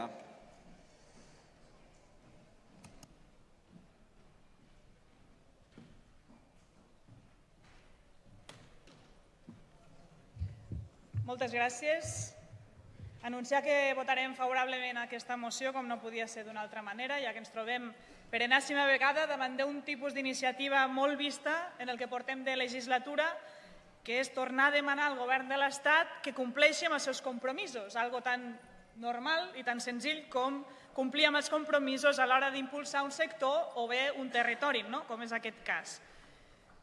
consellera. Moltes gràcies. Anunciar que votarem favorablement aquesta moció, com no podia ser d'una altra manera, ja que ens trobem per enèsima vegada davant d'un tipus d'iniciativa molt vista en el que portem de legislatura, que és tornar a demanar al govern de l'Estat que compleixi amb els seus compromisos, algo tan normal i tan senzill com complir amb els compromisos a l'hora d'impulsar un sector o bé un territori, no? com és aquest cas.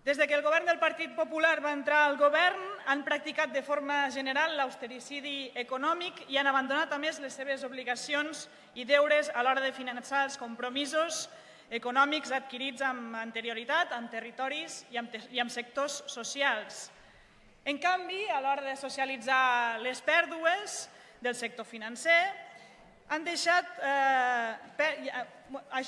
Des de que el govern del Partit Popular va entrar al govern, han practicat de forma general l'austericidi econòmic i han abandonat a més les seves obligacions i deures a l'hora de finançar els compromisos econòmics adquirits amb anterioritat, amb territoris i amb, i amb sectors socials. En canvi, a l'hora de socialitzar les pèrdues del sector financer, han deixat, eh,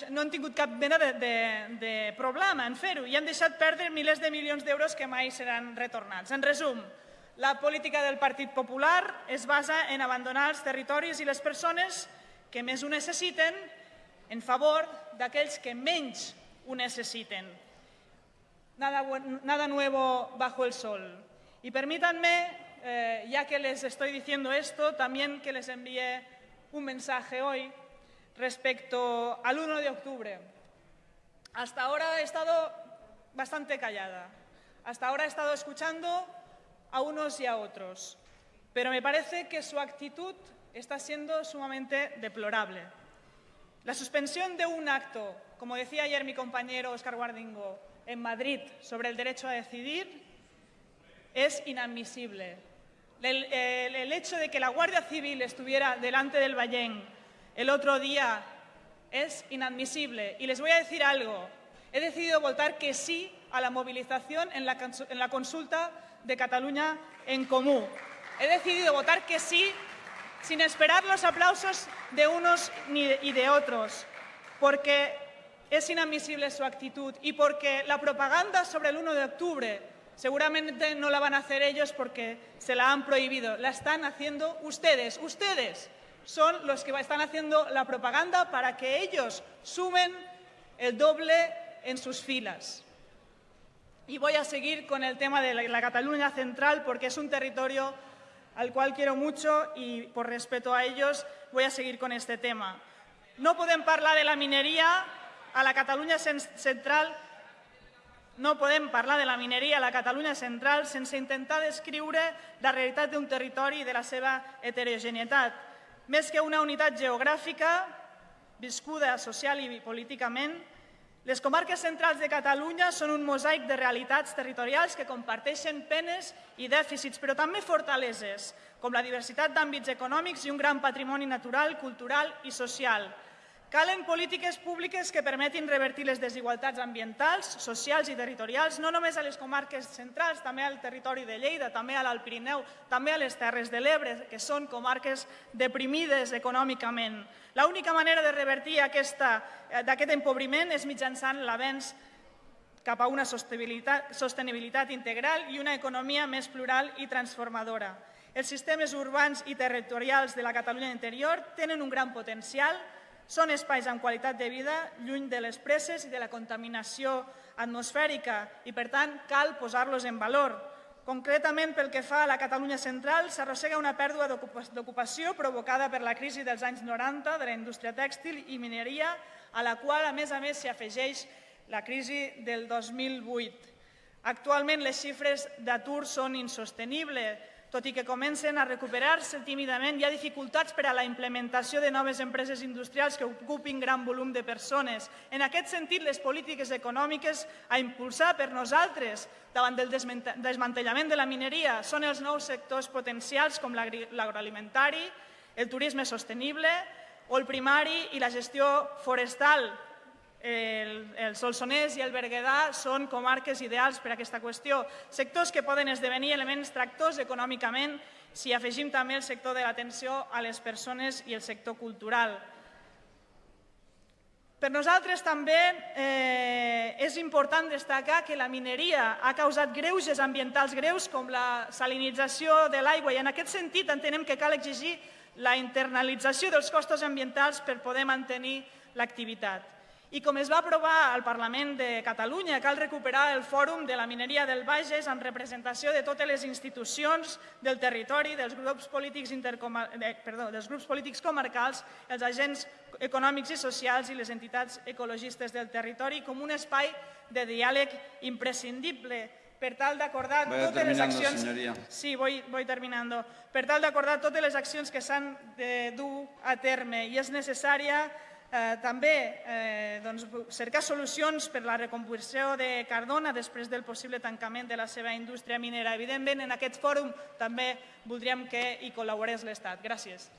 no han tingut cap mena de, de, de problema en fer-ho i han deixat perdre milers de milions d'euros que mai seran retornats. En resum, la política del Partit Popular es basa en abandonar els territoris i les persones que més ho necessiten en favor d'aquells que menys ho necessiten. Nada, nada nuevo bajo el sol. Y permítanme, eh, ya que les estoy diciendo esto, también que les envíe un mensaje hoy respecto al 1 de octubre. Hasta ahora he estado bastante callada. Hasta ahora he estado escuchando a unos y a otros. Pero me parece que su actitud está siendo sumamente deplorable. La suspensión de un acto, como decía ayer mi compañero Oscar Guardingo, en Madrid sobre el derecho a decidir, es inadmisible. El, hecho de que la Guardia Civil estuviera delante del Ballén el otro día es inadmisible. Y les voy a decir algo. He decidido votar que sí a la movilización en la, en la consulta de Cataluña en Comú. He decidido votar que sí sin esperar los aplausos de unos y de otros, porque es inadmisible su actitud y porque la propaganda sobre el 1 de octubre Seguramente no la van a hacer ellos porque se la han prohibido. La están haciendo ustedes. Ustedes son los que están haciendo la propaganda para que ellos sumen el doble en sus filas. Y voy a seguir con el tema de la Cataluña central porque es un territorio al cual quiero mucho y por respeto a ellos voy a seguir con este tema. No podem parlar de la mineria a la Catalunya central no podem parlar de la mineria a la Catalunya central sense intentar descriure la realitat d'un territori i de la seva heterogeneïtat. Més que una unitat geogràfica, viscuda social i políticament, les comarques centrals de Catalunya són un mosaic de realitats territorials que comparteixen penes i dèficits, però també fortaleses, com la diversitat d'àmbits econòmics i un gran patrimoni natural, cultural i social. Calen polítiques públiques que permetin revertir les desigualtats ambientals, socials i territorials, no només a les comarques centrals, també al territori de Lleida, també a l'Alt Pirineu, també a les Terres de l'Ebre, que són comarques deprimides econòmicament. L'única manera de revertir eh, d'aquest empobriment és mitjançant l'avenç cap a una sostenibilitat, sostenibilitat integral i una economia més plural i transformadora. Els sistemes urbans i territorials de la Catalunya interior tenen un gran potencial, són espais amb qualitat de vida, lluny de les presses i de la contaminació atmosfèrica i, per tant, cal posar-los en valor. Concretament, pel que fa a la Catalunya central, s'arrossega una pèrdua d'ocupació provocada per la crisi dels anys 90 de la indústria tèxtil i mineria, a la qual, a més a més, s'hi afegeix la crisi del 2008. Actualment, les xifres d'atur són insostenibles, tot i que comencen a recuperar-se tímidament, hi ha dificultats per a la implementació de noves empreses industrials que ocupin gran volum de persones. En aquest sentit, les polítiques econòmiques a impulsar per nosaltres davant del desmantellament de la mineria són els nous sectors potencials com l'agroalimentari, el turisme sostenible o el primari i la gestió forestal, el, el Solsonès i el Berguedà són comarques ideals per a aquesta qüestió. Sectors que poden esdevenir elements tractors econòmicament si afegim també el sector de l'atenció a les persones i el sector cultural. Per nosaltres també eh, és important destacar que la mineria ha causat greuges ambientals greus com la salinització de l'aigua i en aquest sentit entenem que cal exigir la internalització dels costos ambientals per poder mantenir l'activitat. I com es va aprovar al Parlament de Catalunya, cal recuperar el Fòrum de la Mineria del Bages amb representació de totes les institucions del territori, dels grups polítics, eh, perdó, dels grups polítics comarcals, els agents econòmics i socials i les entitats ecologistes del territori com un espai de diàleg imprescindible per tal d'acordar totes les accions... Señoría. Sí, voy, voy terminando. Per tal d'acordar totes les accions que s'han de dur a terme i és necessària Eh, també eh, doncs, cercar solucions per la recomposició de Cardona després del possible tancament de la seva indústria minera. Evidentment, en aquest fòrum també voldríem que hi col·laborés l'Estat. Gràcies.